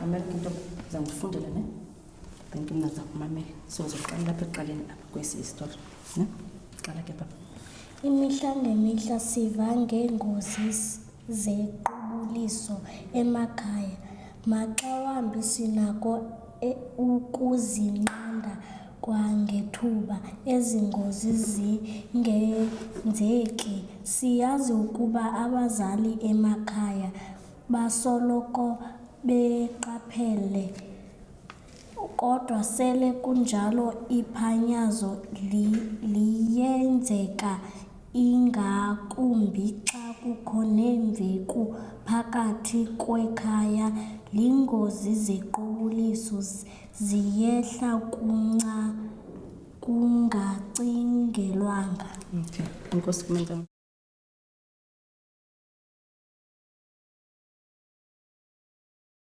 mamela into ndiza kufundela ne thank you mna ndiza kumamela so zoqala lapha ekuqaleni apha kwesi isitori ne qala ke papa imihla ngemihla siva ngeengozi zequbuliso emakhaya, maxa wambi sinako e ukuzinqanda kwangethuba ezi ngozi zingenzeki. Siyazi ukuba abazali emakhaya basoloko beqaphele. Kodwa sele kunjalo iphanyazo li, liyenzeka ingakumbi xa kukho neemveku phakathi kwekhaya, lingozi zequbuliso ziyehla kunca kungacingelwanga. Okay. Enkosi kuMengameli.